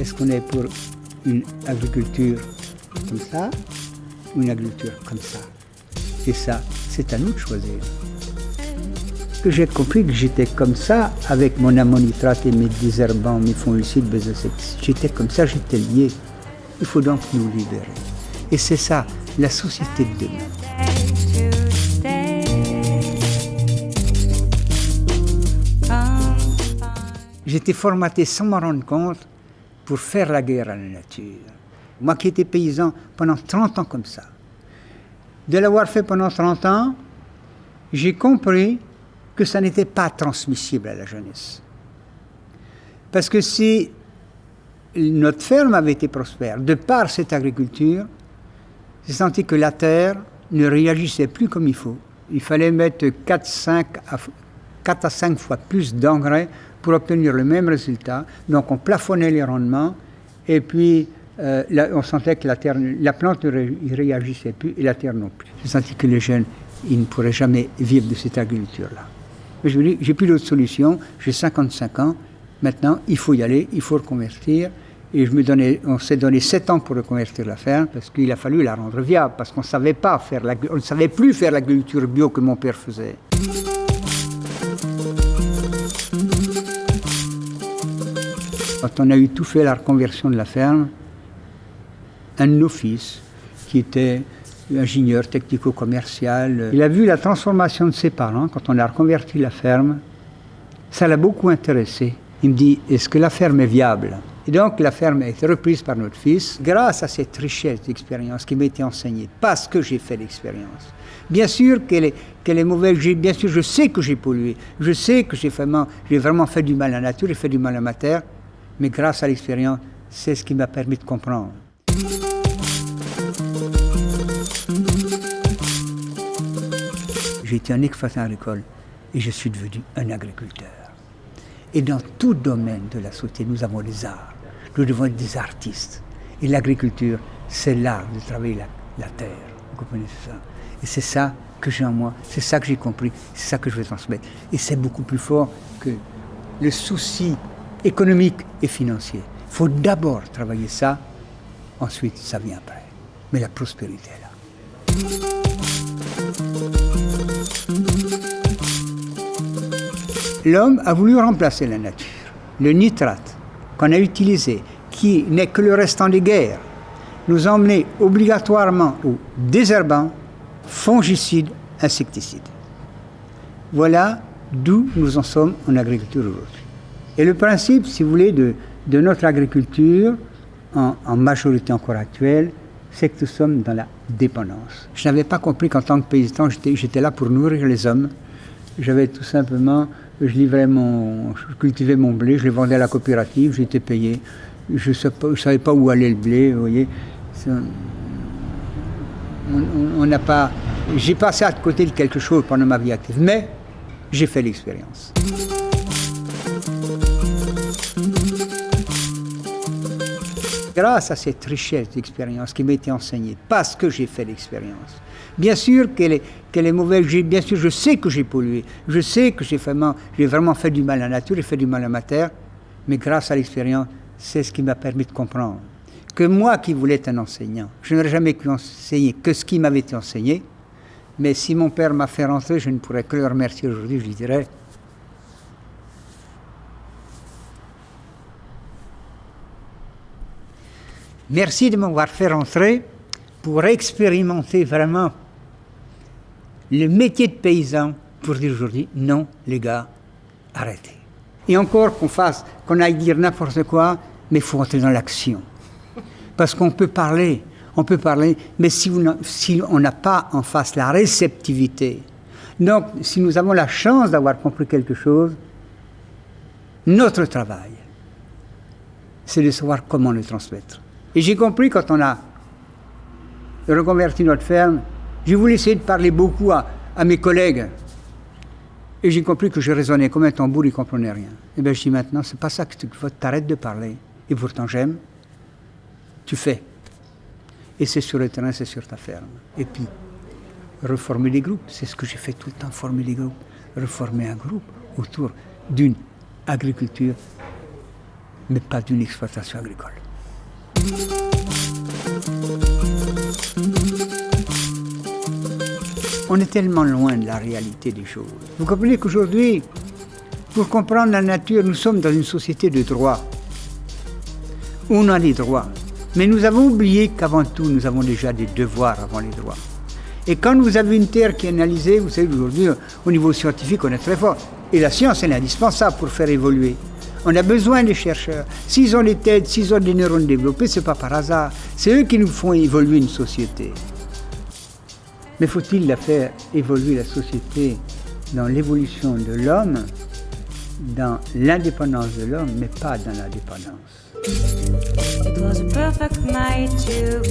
Est-ce qu'on est pour une agriculture comme ça ou une agriculture comme ça? Et ça, c'est à nous de choisir. Que j'ai compris que j'étais comme ça avec mon ammonitrate et mes désherbants, mes fongicides, mes insecticides. J'étais comme ça, j'étais lié. Il faut donc nous libérer. Et c'est ça, la société de demain. J'étais formaté sans m'en rendre compte pour faire la guerre à la nature. Moi qui étais paysan pendant 30 ans comme ça. De l'avoir fait pendant 30 ans, j'ai compris que ça n'était pas transmissible à la jeunesse. Parce que si notre ferme avait été prospère, de par cette agriculture, j'ai senti que la terre ne réagissait plus comme il faut. Il fallait mettre 4, 5 à, 4 à 5 fois plus d'engrais pour obtenir le même résultat. Donc on plafonnait les rendements et puis euh, on sentait que la, terre, la plante ne ré, réagissait plus et la terre non plus. J'ai senti que les jeunes, ils ne pourraient jamais vivre de cette agriculture-là. Mais je me dis, j'ai plus d'autre solution, j'ai 55 ans, maintenant il faut y aller, il faut reconvertir. Et je me donnais, on s'est donné 7 ans pour reconvertir la ferme parce qu'il a fallu la rendre viable, parce qu'on savait pas faire la, on ne savait plus faire l'agriculture bio que mon père faisait. Quand on a eu tout fait la reconversion de la ferme, un de nos fils, qui était ingénieur technico-commercial, il a vu la transformation de ses parents quand on a reconverti la ferme. Ça l'a beaucoup intéressé. Il me dit, est-ce que la ferme est viable? Et donc la ferme a été reprise par notre fils grâce à cette richesse d'expérience qui m'a été enseignée, parce que j'ai fait l'expérience. Bien sûr qu'elle est, qu'elle est mauvaise, bien sûr je sais que j'ai pollué, je sais que j'ai vraiment, j'ai vraiment fait du mal à la nature, j'ai fait du mal à ma terre, mais grâce à l'expérience, c'est ce qui m'a permis de comprendre. J'ai été un exploitant agricole et je suis devenu un agriculteur. Et dans tout domaine de la société, nous avons des arts. Nous devons être des artistes. Et l'agriculture, c'est l'art de travailler la, terre. Vous comprenez ça? Et c'est ça que j'ai en moi, c'est ça que j'ai compris, c'est ça que je vais transmettre. Et c'est beaucoup plus fort que le souci économique et financier. Il faut d'abord travailler ça, ensuite ça vient après. Mais la prospérité est là. L'homme a voulu remplacer la nature. Le nitrate qu'on a utilisé, qui n'est que le restant des guerres, nous a emmené obligatoirement au désherbant, fongicide, insecticide. Voilà d'où nous en sommes en agriculture aujourd'hui. Et le principe, si vous voulez, de, notre agriculture, en, majorité encore actuelle, c'est que nous sommes dans la dépendance. Je n'avais pas compris qu'en tant que paysan, j'étais là pour nourrir les hommes. J'avais tout simplement, je je cultivais mon blé, je le vendais à la coopérative, j'étais payé. Je ne savais pas où allait le blé, vous voyez. On n'a pas, j'ai passé à côté de quelque chose pendant ma vie active, mais j'ai fait l'expérience. Grâce à cette richesse d'expérience qui m'a été enseignée, parce que j'ai fait l'expérience. Bien sûr qu'elle est, qu'elle est mauvaise, bien sûr je sais que j'ai pollué, je sais que j'ai vraiment, j'ai vraiment fait du mal à la nature, j'ai fait du mal à ma terre, mais grâce à l'expérience, c'est ce qui m'a permis de comprendre que moi qui voulais être un enseignant, je n'aurais jamais pu enseigner que ce qui m'avait été enseigné, mais si mon père m'a fait rentrer, je ne pourrais que le remercier aujourd'hui, je lui dirais, Merci de m'avoir fait rentrer pour expérimenter vraiment le métier de paysan pour dire aujourd'hui non, les gars, arrêtez. Et encore qu'on fasse, qu'on aille dire n'importe quoi, mais il faut entrer dans l'action. Parce qu'on peut parler, on peut parler, mais si, si on n'a pas en face la réceptivité, donc si nous avons la chance d'avoir compris quelque chose, notre travail, c'est de savoir comment le transmettre. Et j'ai compris quand on a reconverti notre ferme, j'ai voulu essayer de parler beaucoup à, mes collègues. Et j'ai compris que je raisonnais comme un tambour, ils ne comprenaient rien. Et bien je dis maintenant, c'est pas ça que tu t'arrêtes de parler. Et pourtant j'aime. Tu fais. Et c'est sur le terrain, c'est sur ta ferme. Et puis, reformer les groupes, c'est ce que j'ai fait tout le temps, former les groupes. reformer un groupe autour d'une agriculture, mais pas d'une exploitation agricole. On est tellement loin de la réalité des choses. Vous comprenez qu'aujourd'hui, pour comprendre la nature, nous sommes dans une société de droit. On a des droits. Mais nous avons oublié qu'avant tout, nous avons déjà des devoirs avant les droits. Et quand vous avez une terre qui est analysée, vous savez, aujourd'hui, au niveau scientifique, on est très fort. Et la science, est indispensable pour faire évoluer. On a besoin des chercheurs. S'ils ont les têtes, s'ils ont des neurones développés, ce n'est pas par hasard. C'est eux qui nous font évoluer une société. Mais faut-il la faire évoluer la société dans l'évolution de l'homme, dans l'indépendance de l'homme, mais pas dans la dépendance It was a perfect night to.